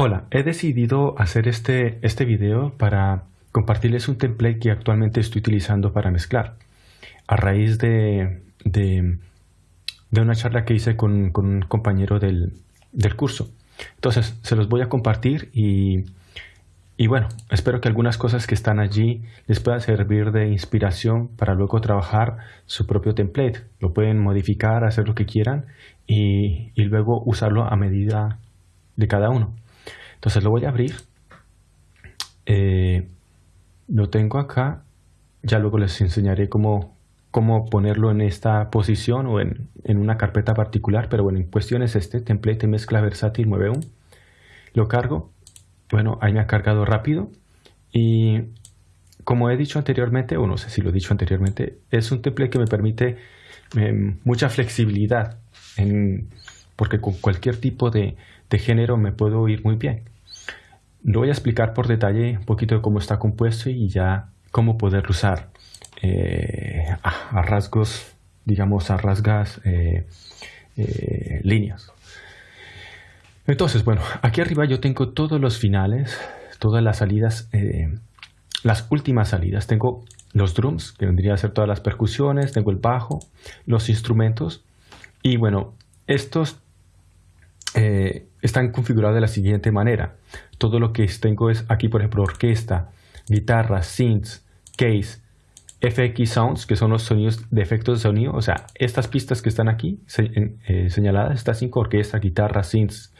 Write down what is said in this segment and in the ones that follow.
Hola, he decidido hacer este, este video para compartirles un template que actualmente estoy utilizando para mezclar. A raíz de, de, una charla que hice con, un compañero del, curso. Entonces, se los voy a compartir y, y bueno, espero que algunas cosas que están allí les puedan servir de inspiración para luego trabajar su propio template. Lo pueden modificar, hacer lo que quieran y, y luego usarlo a medida de cada uno. Entonces lo voy a abrir. Eh, lo tengo acá. Ya luego les enseñaré cómo, cómo ponerlo en esta posición o en, una carpeta particular. Pero bueno, en cuestión es este, template mezcla versátil 91. Lo cargo. Bueno, ahí me ha cargado rápido. Y como he dicho anteriormente, o no sé si lo he dicho anteriormente, es un template que me permite em, mucha flexibilidad. porque con cualquier tipo de, de género me puedo ir muy bien. Lo voy a explicar por detalle un poquito de cómo está compuesto y ya cómo poderlo usar eh, a, rasgos, digamos, a rasgas eh, eh, líneas. Entonces, bueno, aquí arriba yo tengo todos los finales, todas las salidas, las últimas salidas. Tengo los drums, que vendría a ser todas las percusiones, tengo el bajo, los instrumentos y bueno, estos eh, están configurados de la siguiente manera. Todo lo que tengo es aquí, por ejemplo, orquesta, guitarra, synths, case, FX Sounds, que son los sonidos de efectos de sonido. O sea, estas pistas que están aquí eh, señaladas, estas cinco orquesta, guitarra, synths,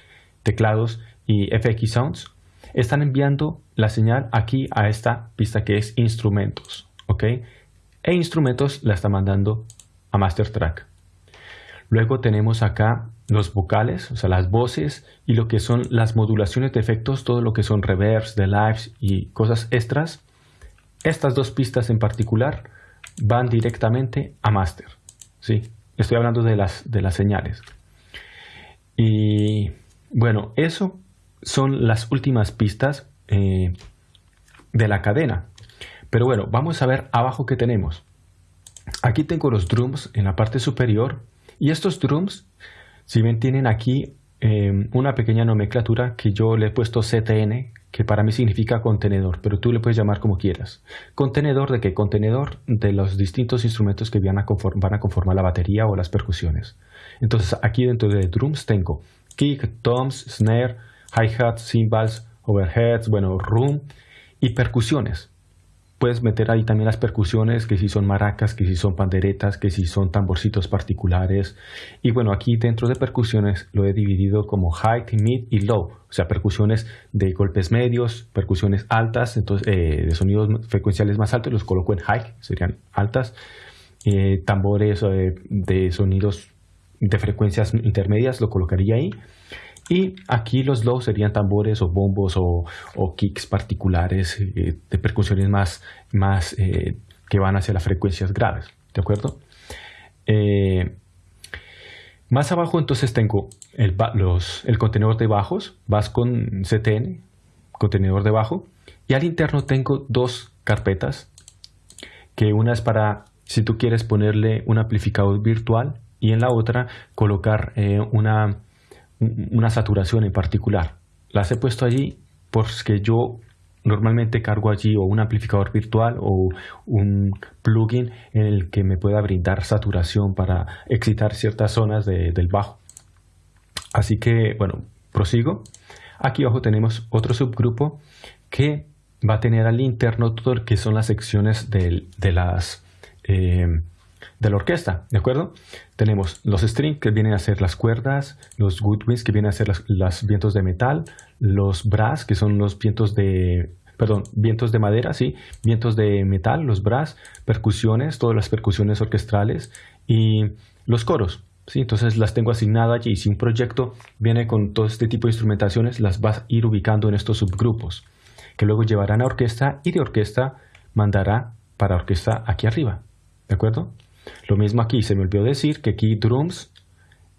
teclados y FX Sounds, están enviando la señal aquí a esta pista que es instrumentos. ¿Ok? E instrumentos la está mandando a Master Track. Luego tenemos acá los vocales, o sea, las voces y lo que son las modulaciones de efectos, todo lo que son reverbs, de lives y cosas extras. Estas dos pistas en particular van directamente a master. ¿sí? Estoy hablando de las, de las señales. Y bueno, eso son las últimas pistas eh, de la cadena. Pero bueno, vamos a ver abajo que tenemos. Aquí tengo los drums en la parte superior y estos drums si bien tienen aquí em, una pequeña nomenclatura que yo le he puesto CTN, que para mí significa contenedor, pero tú le puedes llamar como quieras. ¿Contenedor de qué? Contenedor de los distintos instrumentos que van a, conformar la batería o las percusiones. Entonces aquí dentro de drums tengo kick, toms, snare, hi-hats, cymbals, overheads, bueno, room y percusiones puedes meter ahí también las percusiones, que si son maracas, que si son panderetas, que si son tamborcitos particulares. Y bueno, aquí dentro de percusiones lo he dividido como high, mid y low. O sea, percusiones de golpes medios, percusiones altas, entonces eh, de sonidos frecuenciales más altos los coloco en high, serían altas. Eh, tambores eh, de sonidos de frecuencias intermedias lo colocaría ahí. Y aquí los low serían tambores o bombos o, kicks particulares eh, de percusiones más, más eh, que van hacia las frecuencias graves. ¿De acuerdo? Eh, más abajo entonces tengo el, el contenedor de bajos, vas con CTN, contenedor de bajo, y al interno tengo dos carpetas, que una es para si tú quieres ponerle un amplificador virtual y en la otra colocar una una saturación en particular. Las he puesto allí porque yo normalmente cargo allí o un amplificador virtual o un plugin en el que me pueda brindar saturación para excitar ciertas zonas del bajo. Así que, bueno, prosigo. Aquí abajo tenemos otro subgrupo que va a tener al interno todo lo que son las secciones de las eh, de la orquesta, ¿de acuerdo? Tenemos los strings que vienen a ser las cuerdas, los woodwinds que vienen a ser los vientos de metal, los brass que son los vientos de, perdón, vientos de madera, sí, vientos de metal, los brass, percusiones, todas las percusiones orquestrales y los coros. ¿sí? Entonces las tengo asignadas allí y si un proyecto viene con todo este tipo de instrumentaciones, las vas a ir ubicando en estos subgrupos, que luego llevarán a orquesta y de orquesta mandará para orquesta aquí arriba. ¿De acuerdo? Lo mismo aquí, se me olvidó decir que aquí drums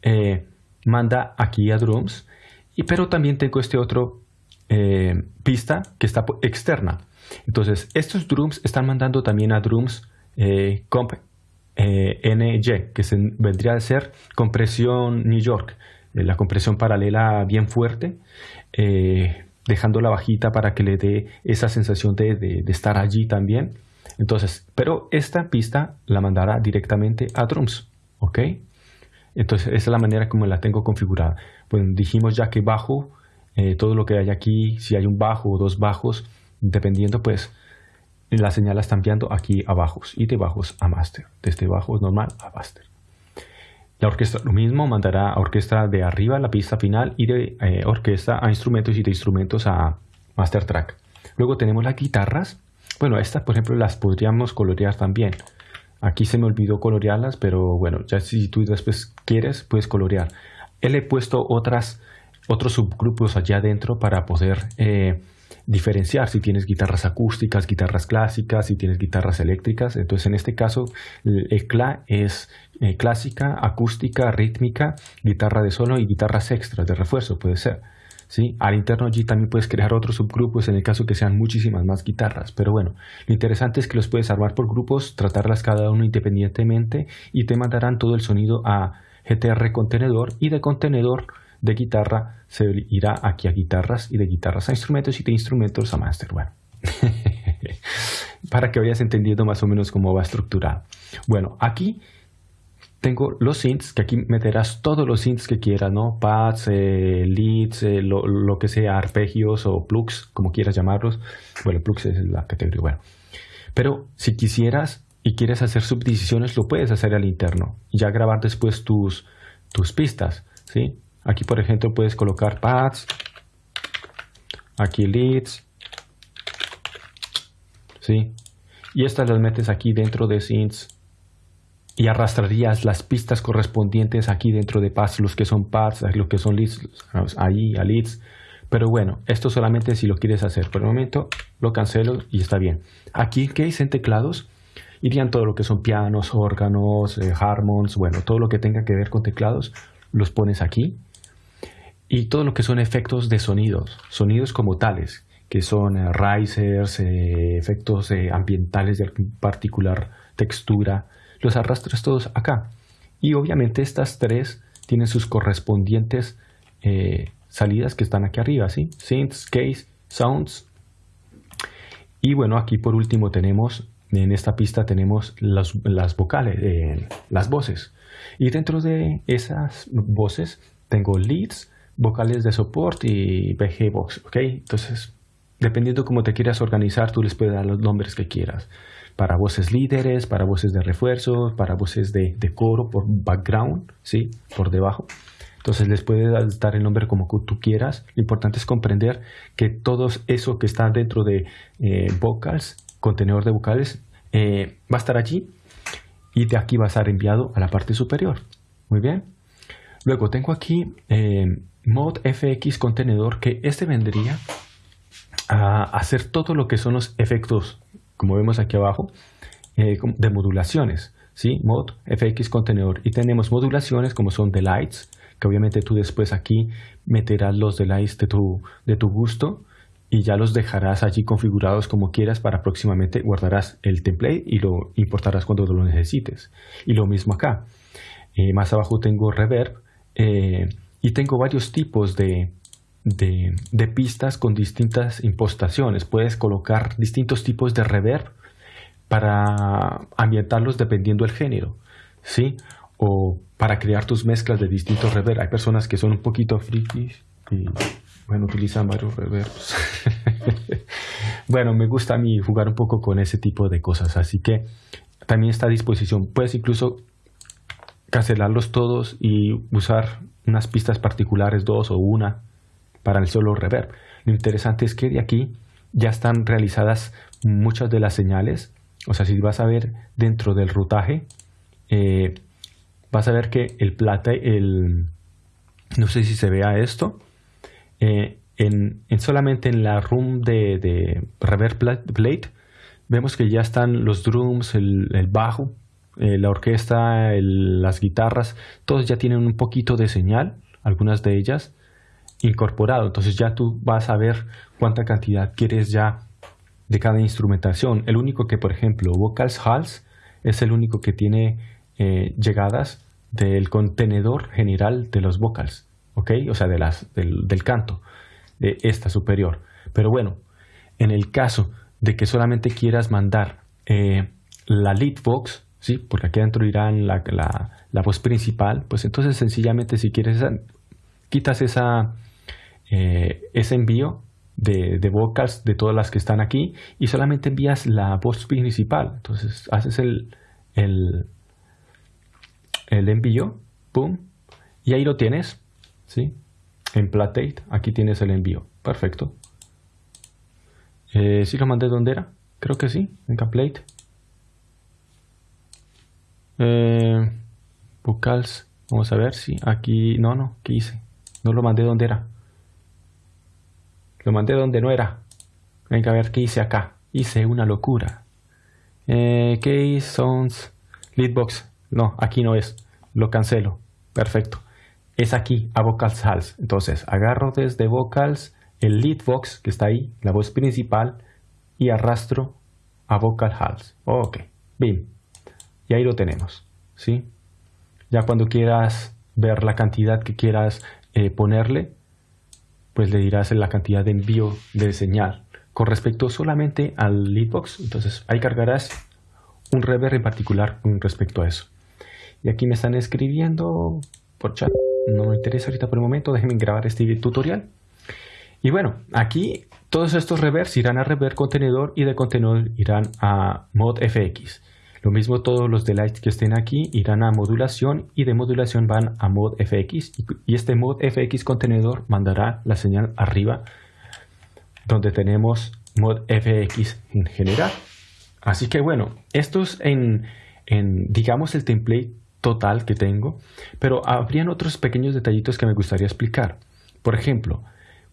eh, manda aquí a drums, y, pero también tengo este otro eh, pista que está externa. Entonces, estos drums están mandando también a drums eh, comp NY, que se, vendría a ser compresión New York, la compresión paralela bien fuerte, dejando la bajita para que le dé esa sensación de, de, estar allí también. Entonces, pero esta pista la mandará directamente a drums, ¿ok? Entonces, esa es la manera como la tengo configurada. Pues dijimos ya que bajo, eh, todo lo que hay aquí, si hay un bajo o dos bajos, dependiendo, pues la señal la está enviando aquí a bajos y de bajos a master, desde bajos normal a master. La orquesta lo mismo, mandará a orquesta de arriba la pista final y de eh, orquesta a instrumentos y de instrumentos a master track. Luego tenemos las guitarras. Bueno, estas por ejemplo las podríamos colorear también. Aquí se me olvidó colorearlas, pero bueno, ya si tú después quieres, puedes colorear. Él he puesto otras, otros subgrupos allá adentro para poder eh, diferenciar si tienes guitarras acústicas, guitarras clásicas, si tienes guitarras eléctricas. Entonces, en este caso, el CLA es eh, clásica, acústica, rítmica, guitarra de solo y guitarras extras de refuerzo, puede ser. ¿Sí? Al interno allí también puedes crear otros subgrupos en el caso que sean muchísimas más guitarras. Pero bueno, lo interesante es que los puedes armar por grupos, tratarlas cada uno independientemente y te mandarán todo el sonido a GTR contenedor y de contenedor de guitarra se irá aquí a guitarras y de guitarras a instrumentos y de instrumentos a master. Bueno, para que vayas entendiendo más o menos cómo va estructurado. Bueno, aquí tengo los synths, que aquí meterás todos los synths que quieras, ¿no? Pads, eh, leads, eh, lo, lo, que sea, arpegios o plugs, como quieras llamarlos. Bueno, plugs es la categoría, bueno. Pero si quisieras y quieres hacer subdivisiones, lo puedes hacer al interno. Y ya grabar después tus, tus pistas, ¿sí? Aquí, por ejemplo, puedes colocar pads, aquí leads, ¿sí? Y estas las metes aquí dentro de synths y arrastrarías las pistas correspondientes aquí dentro de pads, los que son pads, los que son leads, ahí a leads. Pero bueno, esto solamente si lo quieres hacer. Por el momento lo cancelo y está bien. Aquí, ¿qué dice en teclados? Irían todo lo que son pianos, órganos, eh, harmons, bueno, todo lo que tenga que ver con teclados, los pones aquí y todo lo que son efectos de sonidos, sonidos como tales, que son eh, risers, eh, efectos ambientales de particular textura, los arrastras todos acá. Y obviamente estas tres tienen sus correspondientes salidas que están aquí arriba, ¿sí? Synths, case, sounds. Y bueno, aquí por último tenemos, en esta pista tenemos las, las vocales, las voces. Y dentro de esas voces tengo leads, vocales de soporte y BG Box, ¿ok? Entonces, dependiendo cómo te quieras organizar, tú les puedes dar los nombres que quieras. Para voces líderes, para voces de refuerzo, para voces de, coro por background, ¿sí? Por debajo. Entonces les puedes dar el nombre como tú quieras. Lo importante es comprender que todo eso que está dentro de eh, vocals, contenedor de vocales, eh, va a estar allí y de aquí va a ser enviado a la parte superior. Muy bien. Luego tengo aquí eh, mod fx contenedor que este vendría a hacer todo lo que son los efectos como vemos aquí abajo eh, de modulaciones ¿sí? mod fx contenedor. Y tenemos modulaciones como son delights que obviamente tú después aquí meterás los delights de tu, de tu gusto y ya los dejarás allí configurados como quieras para próximamente guardarás el template y lo importarás cuando lo necesites. Y lo mismo acá. Eh, más abajo tengo reverb eh, y tengo varios tipos de, de, pistas con distintas impostaciones. Puedes colocar distintos tipos de reverb para ambientarlos dependiendo del género, ¿sí? O para crear tus mezclas de distintos reverb. Hay personas que son un poquito frikis y, bueno, utilizan varios reverbs. bueno, me gusta a mí jugar un poco con ese tipo de cosas, así que también está a disposición. Puedes incluso cancelarlos todos y usar unas pistas particulares, dos o una, para el solo reverb. Lo interesante es que de aquí ya están realizadas muchas de las señales. O sea, si vas a ver dentro del rutaje, eh, vas a ver que el plata, el, no sé si se vea esto, eh, en, solamente en la room de, de reverb plate, vemos que ya están los drums, el, bajo, eh, la orquesta, las guitarras, todos ya tienen un poquito de señal, algunas de ellas, incorporado. Entonces ya tú vas a ver cuánta cantidad quieres ya de cada instrumentación. El único que, por ejemplo, Vocals Halls es el único que tiene eh, llegadas del contenedor general de los vocals. ¿ok? O sea, de las, del, canto, de esta superior. Pero bueno, en el caso de que solamente quieras mandar eh, la lead box, ¿sí? porque aquí adentro irá la, la, voz principal, pues entonces sencillamente si quieres, quitas esa, eh, ese envío de, de, vocals de todas las que están aquí y solamente envías la voz principal. Entonces haces el, el, el envío, pum, y ahí lo tienes, ¿sí? En Platate, aquí tienes el envío. Perfecto. Eh, ¿Sí lo mandé donde era? Creo que sí, en Caplate. Eh, vocals, vamos a ver si aquí... No, no, ¿qué hice? No lo mandé donde era. Lo mandé donde no era. Venga a ver qué hice acá. Hice una locura. Eh, Case, Sounds, Leadbox. No, aquí no es. Lo cancelo. Perfecto. Es aquí, a Vocals Hals. Entonces, agarro desde Vocals el Leadbox que está ahí, la voz principal, y arrastro a Vocal Hals. Ok, bien. Y ahí lo tenemos. ¿sí? Ya cuando quieras ver la cantidad que quieras eh, ponerle, pues le dirás la cantidad de envío de señal. Con respecto solamente al leadbox, entonces ahí cargarás un reverb en particular con respecto a eso. Y aquí me están escribiendo por chat. No me interesa ahorita por el momento, déjenme grabar este tutorial. Y bueno, aquí todos estos reverbs irán a reverb contenedor y de contenedor irán a mod FX. Lo mismo todos los delights que estén aquí irán a modulación y de modulación van a mod FX y este mod FX contenedor mandará la señal arriba donde tenemos mod FX en general. Así que bueno, esto es en, en digamos el template total que tengo, pero habrían otros pequeños detallitos que me gustaría explicar. Por ejemplo,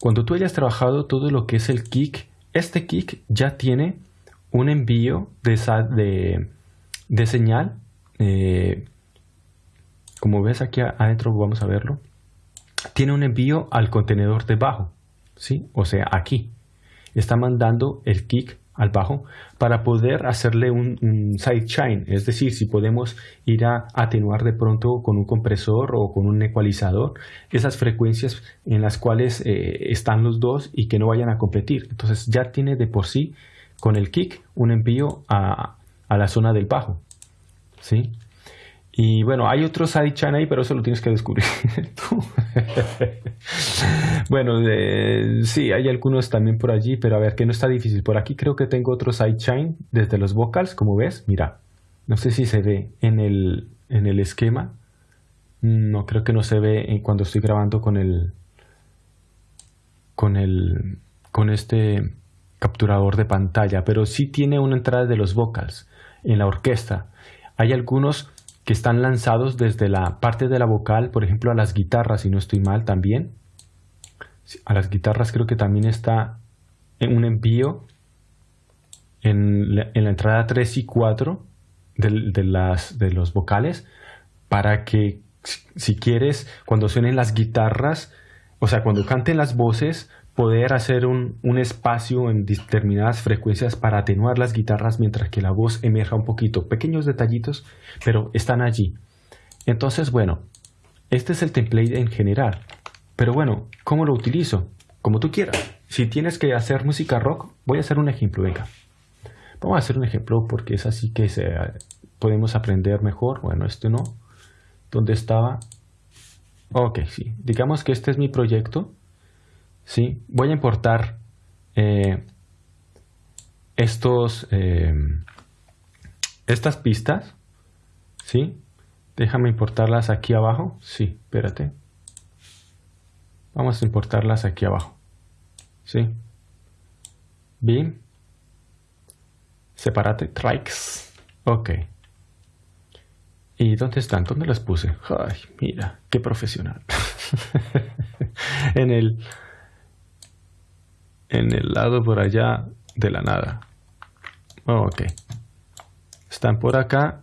cuando tú hayas trabajado todo lo que es el kick, este kick ya tiene un envío de, de, de señal. Eh, como ves aquí adentro, vamos a verlo. Tiene un envío al contenedor de bajo. ¿sí? O sea, aquí. Está mandando el kick al bajo para poder hacerle un, sidechain, es decir, si podemos ir a atenuar de pronto con un compresor o con un ecualizador esas frecuencias en las cuales eh, están los dos y que no vayan a competir. Entonces ya tiene de por sí con el kick un envío a, a la zona del bajo. ¿sí? Y bueno, hay otros sidechain ahí, pero eso lo tienes que descubrir tú. bueno, sí, hay algunos también por allí, pero a ver, que no está difícil. Por aquí creo que tengo otro sidechain desde los vocals, como ves. Mira, no sé si se ve en el, en el esquema. No, creo que no se ve cuando estoy grabando con el, con el, con este capturador de pantalla, pero sí tiene una entrada de los vocals en la orquesta. Hay algunos que están lanzados desde la parte de la vocal, por ejemplo a las guitarras, si no estoy mal también. A las guitarras creo que también está en un envío en la, entrada 3 y 4 de, las, de los vocales para que si quieres cuando suenen las guitarras, o sea, cuando canten las voces, poder hacer un, espacio en determinadas frecuencias para atenuar las guitarras mientras que la voz emerja un poquito. Pequeños detallitos, pero están allí. Entonces, bueno, este es el template en general. Pero bueno, ¿cómo lo utilizo? Como tú quieras. Si tienes que hacer música rock, voy a hacer un ejemplo, venga. Vamos a hacer un ejemplo porque es así que se, podemos aprender mejor. Bueno, este no. ¿Dónde estaba? Ok, sí. Digamos que este es mi proyecto ¿sí? Voy a importar eh, estos, eh, estas pistas, ¿sí? Déjame importarlas aquí abajo. Sí, espérate. Vamos a importarlas aquí abajo. ¿Sí? Bien. Separate trikes. Ok. ¿Y dónde están? ¿Dónde las puse? Ay, mira, qué profesional. en el en el lado por allá de la nada. ok. Están por acá.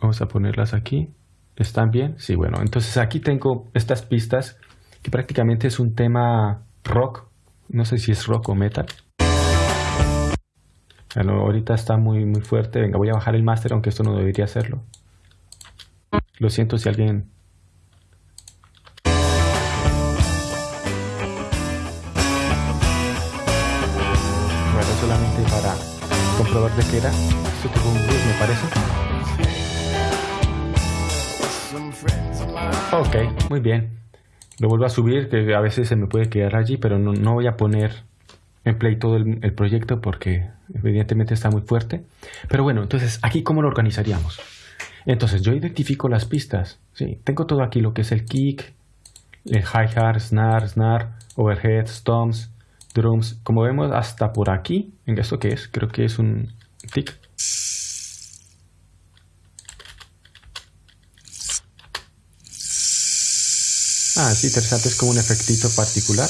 Vamos a ponerlas aquí. ¿Están bien? Sí, bueno. Entonces aquí tengo estas pistas que prácticamente es un tema rock. No sé si es rock o metal. Bueno, ahorita está muy, muy fuerte. Venga, voy a bajar el máster, aunque esto no debería hacerlo. Lo siento si alguien para comprobar de qué era. Esto tuvo un bus, me parece. Ok, muy bien. Lo vuelvo a subir, que a veces se me puede quedar allí, pero no, no voy a poner en play todo el, proyecto porque evidentemente está muy fuerte. Pero bueno, entonces aquí cómo lo organizaríamos. Entonces yo identifico las pistas. ¿sí? Tengo todo aquí lo que es el kick, el hi-hat, snare, snare, overhead, toms, drums. Como vemos hasta por aquí, ¿en esto qué es? Creo que es un tick. Ah, sí, interesante, es como un efectito particular.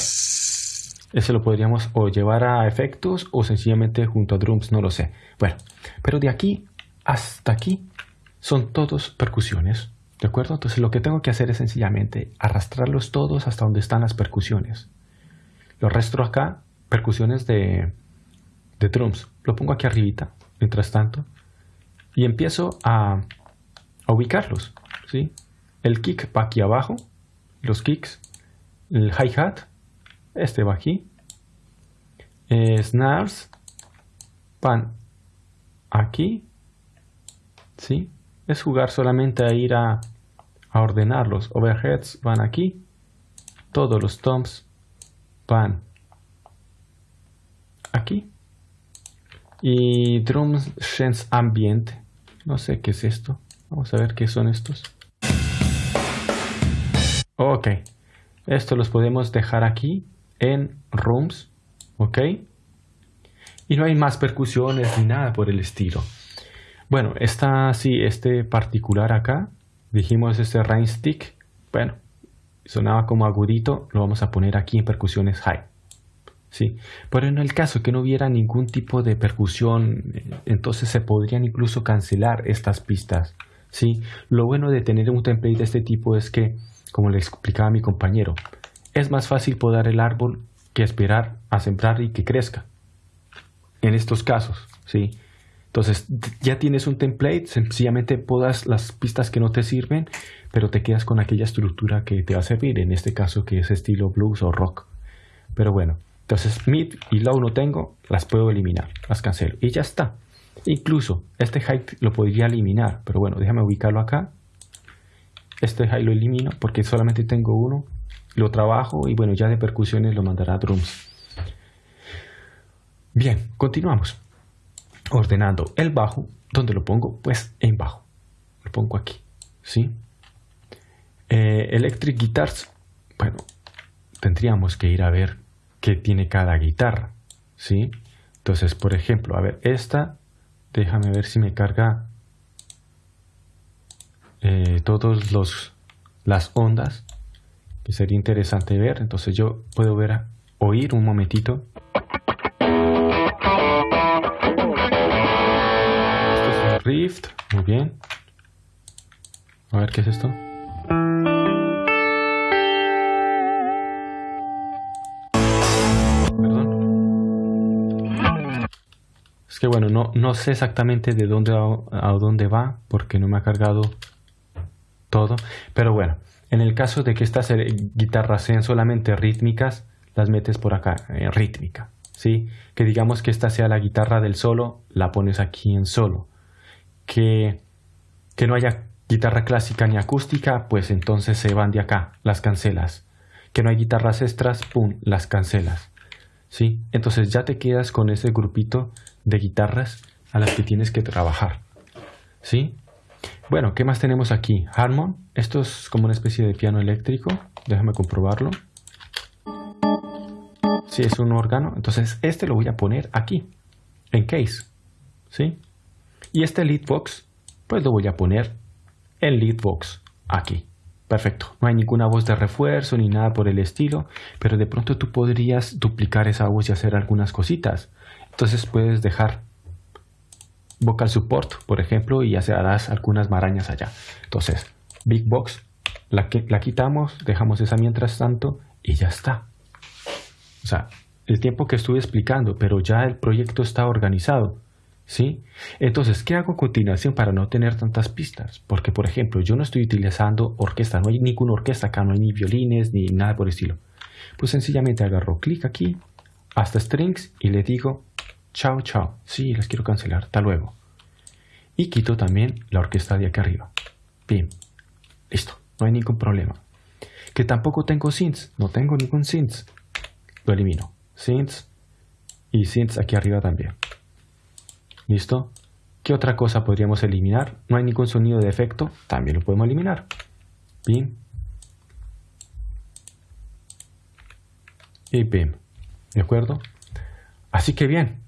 Ese lo podríamos o llevar a efectos o sencillamente junto a drums, no lo sé. Bueno, pero de aquí hasta aquí son todos percusiones. ¿De acuerdo? Entonces lo que tengo que hacer es sencillamente arrastrarlos todos hasta donde están las percusiones. Lo arrastro acá, percusiones de, de drums. Lo pongo aquí arribita, mientras tanto. Y empiezo a, ubicarlos. ¿sí? El kick va aquí abajo, los kicks, el hi-hat este va aquí. Eh, snares van aquí. ¿Sí? Es jugar solamente a ir a, a ordenar los overheads van aquí. Todos los toms van aquí. Y drums sense ambient. No sé qué es esto. Vamos a ver qué son estos. Ok. Esto los podemos dejar aquí en Rooms, ¿ok? Y no hay más percusiones ni nada por el estilo. Bueno, está así, este particular acá, dijimos este rain stick, bueno, sonaba como agudito, lo vamos a poner aquí en percusiones high. Sí, pero en el caso que no hubiera ningún tipo de percusión, entonces se podrían incluso cancelar estas pistas. Sí, lo bueno de tener un template de este tipo es que, como le explicaba mi compañero, es más fácil podar el árbol que esperar a sembrar y que crezca. En estos casos, ¿sí? Entonces, ya tienes un template, sencillamente podas las pistas que no te sirven, pero te quedas con aquella estructura que te va a servir, en este caso que es estilo blues o rock. Pero bueno, entonces mid y low no tengo, las puedo eliminar, las cancelo y ya está. Incluso este height lo podría eliminar, pero bueno, déjame ubicarlo acá. Este height lo elimino porque solamente tengo uno lo trabajo y bueno, ya de percusiones lo mandará a drums. Bien, continuamos. Ordenando el bajo, ¿dónde lo pongo? Pues en bajo. Lo pongo aquí, ¿sí? Eh, electric Guitars, bueno, tendríamos que ir a ver qué tiene cada guitarra, ¿sí? Entonces, por ejemplo, a ver, esta, déjame ver si me carga eh, todos los las ondas que sería interesante ver. Entonces yo puedo ver, oír un momentito. Rift, muy bien. A ver qué es esto. Perdón. Es que bueno, no, no sé exactamente de dónde a dónde va porque no me ha cargado todo. Pero bueno, en el caso de que estas eh, guitarras sean solamente rítmicas, las metes por acá, en rítmica. ¿sí? Que digamos que esta sea la guitarra del solo, la pones aquí en solo. Que, que no haya guitarra clásica ni acústica, pues entonces se van de acá, las cancelas. Que no hay guitarras extras, pum, las cancelas. ¿Sí? Entonces ya te quedas con ese grupito de guitarras a las que tienes que trabajar. ¿Sí? Bueno, ¿qué más tenemos aquí? Harmon. Esto es como una especie de piano eléctrico. Déjame comprobarlo. Si es un órgano, entonces este lo voy a poner aquí, en case. ¿Sí? Y este lead box, pues lo voy a poner en lead box, aquí. Perfecto. No hay ninguna voz de refuerzo ni nada por el estilo, pero de pronto tú podrías duplicar esa voz y hacer algunas cositas. Entonces puedes dejar vocal support, por ejemplo, y harás algunas marañas allá. Entonces, Big Box, la, la quitamos, dejamos esa mientras tanto y ya está. O sea, el tiempo que estuve explicando, pero ya el proyecto está organizado. ¿Sí? Entonces, ¿qué hago a continuación para no tener tantas pistas? Porque, por ejemplo, yo no estoy utilizando orquesta, no hay ninguna orquesta acá, no hay ni violines ni nada por el estilo. Pues sencillamente agarro clic aquí, hasta strings y le digo Chao, chao. Sí, las quiero cancelar. Hasta luego. Y quito también la orquesta de aquí arriba. Bien. Listo. No hay ningún problema. Que tampoco tengo synths. No tengo ningún synths. Lo elimino. Synths. Y synths aquí arriba también. ¿Listo? ¿Qué otra cosa podríamos eliminar? No hay ningún sonido de efecto. También lo podemos eliminar. Bien. Y bien. ¿De acuerdo? Así que bien.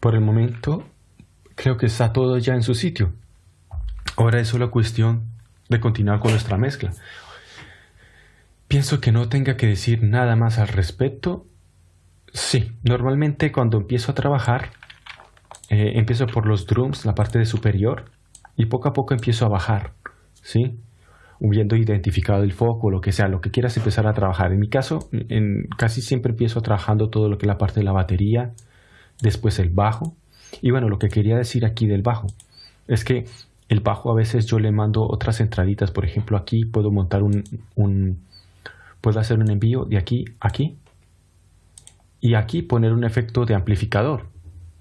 Por el momento creo que está todo ya en su sitio. Ahora es solo cuestión de continuar con nuestra mezcla. Pienso que no tenga que decir nada más al respecto. Sí, normalmente cuando empiezo a trabajar, eh, empiezo por los drums, la parte de superior, y poco a poco empiezo a bajar, ¿sí? Hubiendo identificado el foco, lo que sea, lo que quieras empezar a trabajar. En mi caso, en, casi siempre empiezo trabajando todo lo que es la parte de la batería, después el bajo. Y bueno, lo que quería decir aquí del bajo es que el bajo a veces yo le mando otras entraditas. Por ejemplo, aquí puedo montar un, un puedo hacer un envío de aquí a aquí y aquí poner un efecto de amplificador.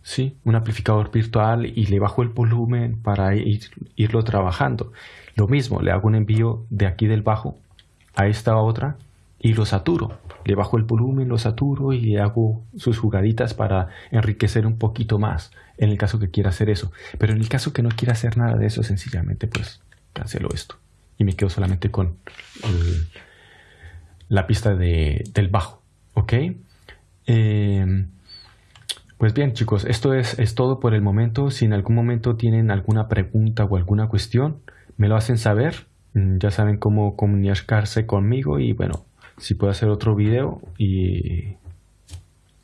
¿Sí? Un amplificador virtual y le bajo el volumen para ir, irlo trabajando. Lo mismo, le hago un envío de aquí del bajo a esta otra y lo saturo. Le bajo el volumen, lo saturo y le hago sus jugaditas para enriquecer un poquito más, en el caso que quiera hacer eso. Pero en el caso que no quiera hacer nada de eso, sencillamente pues cancelo esto y me quedo solamente con la pista de, del bajo. ¿Ok? Eh, pues bien chicos, esto es, es todo por el momento. Si en algún momento tienen alguna pregunta o alguna cuestión, me lo hacen saber. Mm, ya saben cómo comunicarse conmigo y bueno, si puedo hacer otro video y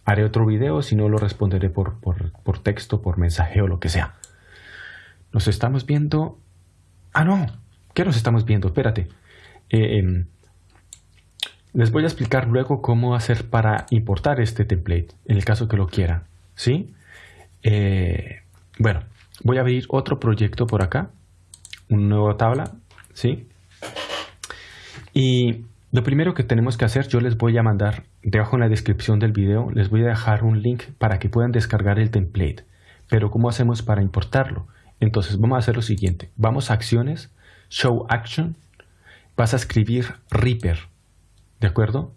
haré otro video, si no lo responderé por, por, texto, por mensaje o lo que sea. Nos estamos viendo... Ah, no. ¿Qué nos estamos viendo? Espérate. Eh, em, les voy a explicar luego cómo hacer para importar este template, en el caso que lo quieran. ¿Sí? Eh, bueno, voy a abrir otro proyecto por acá. Una nueva tabla. ¿Sí? Y lo primero que tenemos que hacer, yo les voy a mandar debajo en la descripción del video, les voy a dejar un link para que puedan descargar el template. Pero ¿cómo hacemos para importarlo? Entonces vamos a hacer lo siguiente. Vamos a acciones, show action, vas a escribir Reaper, ¿de acuerdo?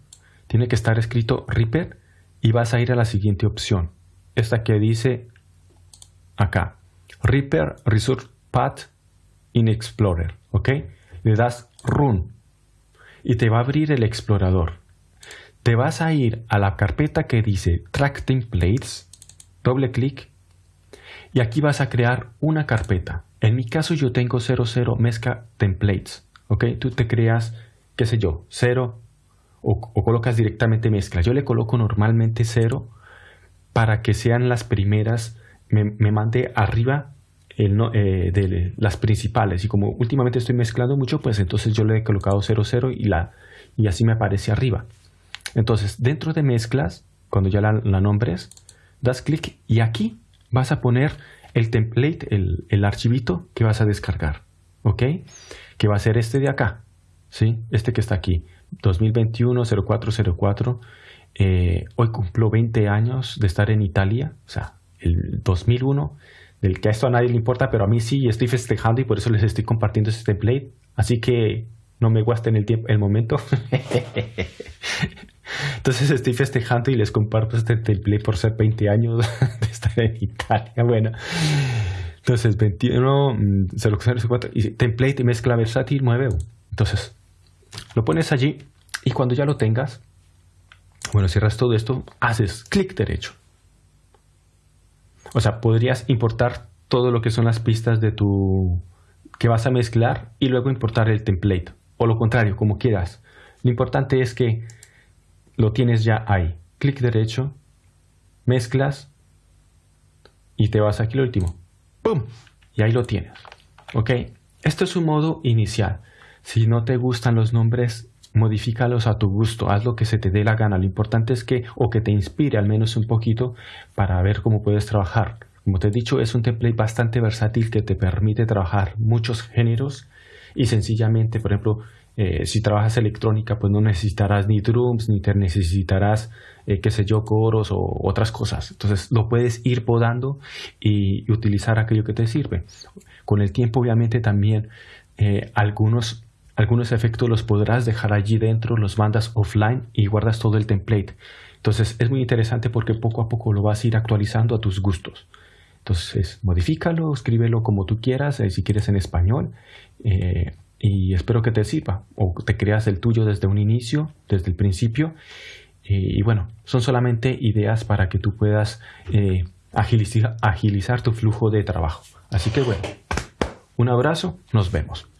Tiene que estar escrito Reaper y vas a ir a la siguiente opción. Esta que dice acá, Reaper Resource Path in Explorer, ¿ok? Le das Run y te va a abrir el explorador. Te vas a ir a la carpeta que dice Track Templates, doble clic y aquí vas a crear una carpeta. En mi caso yo tengo 00 mezcla templates, ¿ok? Tú te creas, qué sé yo, 0 o, colocas directamente mezcla. Yo le coloco normalmente 0 para que sean las primeras, me, me mande arriba eh, de las principales. Y como últimamente estoy mezclando mucho pues entonces yo le he colocado 00 y, la, y así me aparece arriba. Entonces dentro de mezclas cuando ya la, nombres das clic y aquí vas a poner el template el, el, archivito que vas a descargar ok que va a ser este de acá ¿sí? este que está aquí 2021 0404 eh, hoy cumplo 20 años de estar en Italia o sea el 2001 del que a esto a nadie le importa, pero a mí sí, estoy festejando y por eso les estoy compartiendo este template. Así que no me guasten el tiempo, el momento. Entonces estoy festejando y les comparto este template por ser 20 años de estar en Italia. Bueno, entonces 21, 04, mm, y template y mezcla versátil 9. Entonces lo pones allí y cuando ya lo tengas, bueno, cierras todo esto, haces clic derecho o sea, podrías importar todo lo que son las pistas de tu que vas a mezclar y luego importar el template o lo contrario, como quieras. Lo importante es que lo tienes ya ahí. Clic derecho, mezclas y te vas aquí lo último. ¡Pum! Y ahí lo tienes. ¿Ok? Esto es un modo inicial. Si no te gustan los nombres, modifícalos a tu gusto, haz lo que se te dé la gana. Lo importante es que, o que te inspire al menos un poquito para ver cómo puedes trabajar. Como te he dicho, es un template bastante versátil que te permite trabajar muchos géneros y sencillamente, por ejemplo, Eh, si trabajas electrónica, pues no necesitarás ni drums, ni te necesitarás, eh, qué sé yo, coros o otras cosas. Entonces lo puedes ir podando y, utilizar aquello que te sirve. Con el tiempo, obviamente, también eh, algunos, algunos efectos los podrás dejar allí dentro, los mandas offline y guardas todo el template. Entonces es muy interesante porque poco a poco lo vas a ir actualizando a tus gustos. Entonces, modifícalo, escríbelo como tú quieras, si quieres en español, y espero que te sirva o te creas el tuyo desde un inicio, desde el principio. y bueno, son solamente ideas para que tú puedas eh, agilizar tu flujo de trabajo. Así que bueno, un abrazo, nos vemos.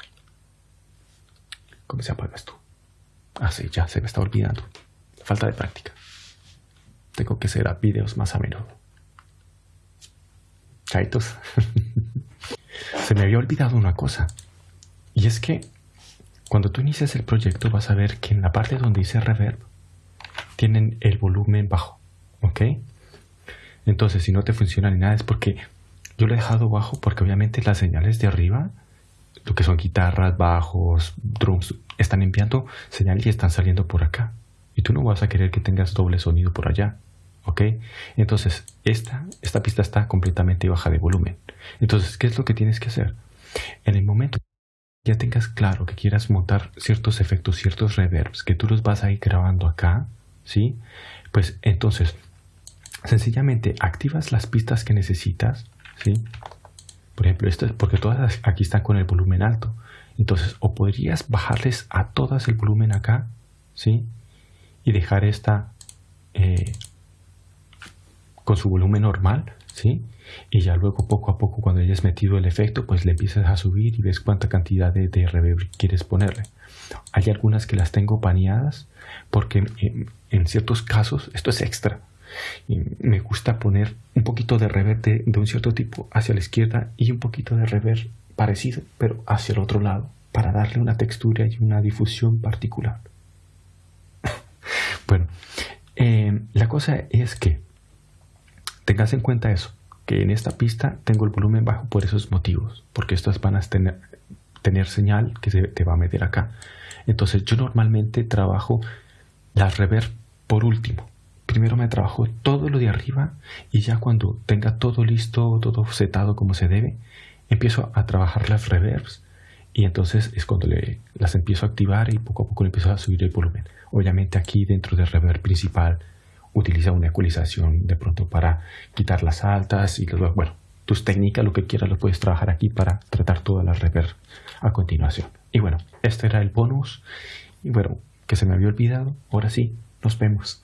¿Cómo se apaga esto? Ah, sí, ya se me está olvidando. Falta de práctica. Tengo que hacer videos más a menudo. Chaitos. se me había olvidado una cosa. Y es que cuando tú inicias el proyecto vas a ver que en la parte donde dice reverb tienen el volumen bajo, ¿ok? Entonces si no te funciona ni nada es porque yo lo he dejado bajo porque obviamente las señales de arriba, lo que son guitarras, bajos, drums, están enviando señales y están saliendo por acá. Y tú no vas a querer que tengas doble sonido por allá. ¿Ok? Entonces, esta, esta pista está completamente baja de volumen. Entonces, ¿qué es lo que tienes que hacer? En el momento ya tengas claro que quieras montar ciertos efectos, ciertos reverbs, que tú los vas a ir grabando acá, ¿sí? Pues entonces, sencillamente activas las pistas que necesitas, ¿sí? Por ejemplo, estas, porque todas aquí están con el volumen alto. Entonces, o podrías bajarles a todas el volumen acá, ¿sí? Y dejar esta eh, con su volumen normal, ¿sí? y ya luego poco a poco cuando hayas metido el efecto pues le empiezas a subir y ves cuánta cantidad de, reverb quieres ponerle hay algunas que las tengo baneadas porque en, ciertos casos esto es extra y me gusta poner un poquito de reverb de, un cierto tipo hacia la izquierda y un poquito de reverb parecido pero hacia el otro lado para darle una textura y una difusión particular bueno eh, la cosa es que tengas en cuenta eso que en esta pista tengo el volumen bajo por esos motivos, porque estas van a tener, tener señal que se te va a meter acá. Entonces yo normalmente trabajo las reverb por último. Primero me trabajo todo lo de arriba y ya cuando tenga todo listo, todo setado como se debe, empiezo a trabajar las reverbs y entonces es cuando le, las empiezo a activar y poco a poco le empiezo a subir el volumen. Obviamente aquí dentro del reverb principal utiliza una ecualización de pronto para quitar las altas y luego, bueno, tus técnicas, lo que quieras, lo puedes trabajar aquí para tratar toda la reverb a continuación. Y bueno, este era el bonus. Y bueno, que se me había olvidado. Ahora sí, nos vemos.